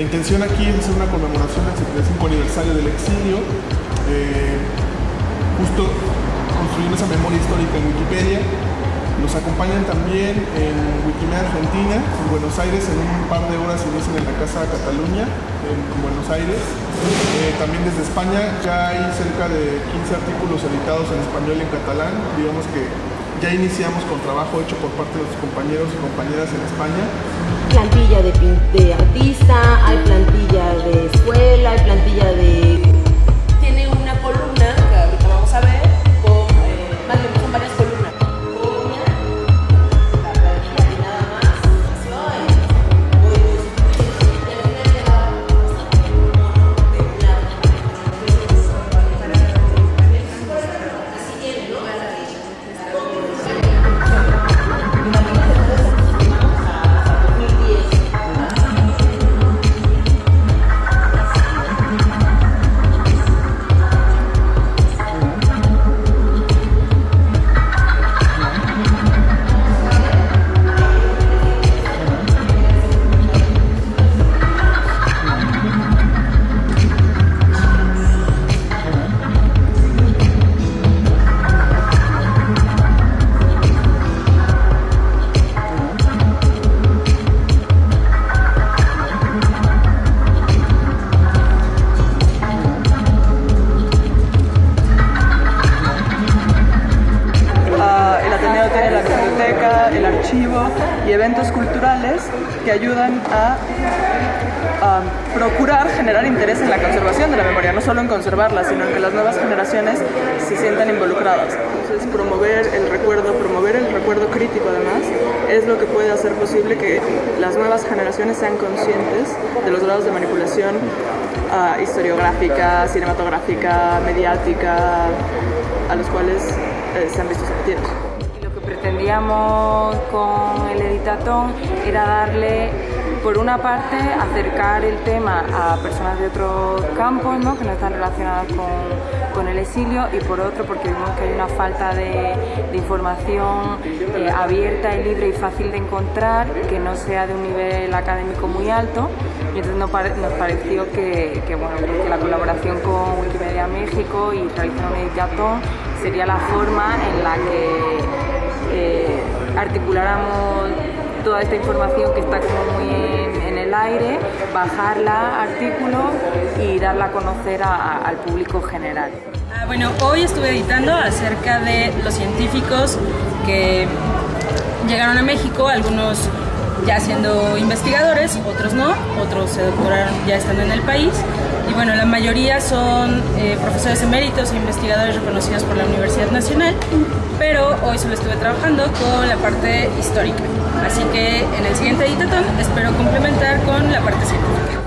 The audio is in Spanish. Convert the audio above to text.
intención aquí es hacer una conmemoración del 75 aniversario del exilio, eh, justo construyendo esa memoria histórica en Wikipedia. Nos acompañan también en Wikimedia Argentina, en Buenos Aires, en un par de horas inician en la Casa Cataluña, en Buenos Aires. Eh, también desde España ya hay cerca de 15 artículos editados en español y en catalán. Digamos que ya iniciamos con trabajo hecho por parte de los compañeros y compañeras en España. Plantilla de, de artista, hay plantilla de escuela, hay plantilla de... y eventos culturales que ayudan a, procurar generar interés en la conservación de la memoria, no solo en conservarla, sino en que las nuevas generaciones se sientan involucradas. Entonces, promover el recuerdo, promover el recuerdo crítico además, es lo que puede hacer posible que las nuevas generaciones sean conscientes de los grados de manipulación ah, historiográfica, cinematográfica, mediática, a los cuales eh, se han visto sometidos. Pretendíamos con el editatón era darle, por una parte, acercar el tema a personas de otros campos ¿no? que no están relacionadas con, con el exilio y por otro porque vimos que hay una falta de, información eh, abierta y libre y fácil de encontrar que no sea de un nivel académico muy alto y entonces nos, pare- nos pareció que, bueno, que la colaboración con Wikimedia México y realizar un editatón sería la forma en la que eh, articuláramos toda esta información que está como muy en, el aire, bajarla a artículos y darla a conocer al público general. Ah, Bueno, hoy estuve editando acerca de los científicos que llegaron a México, algunos ya siendo investigadores, otros no, otros se doctoraron ya estando en el país. Y bueno, la mayoría son eh, profesores eméritos e investigadores reconocidos por la Universidad Nacional, pero hoy solo estuve trabajando con la parte histórica. Así que en el siguiente editatón espero complementar con la parte científica.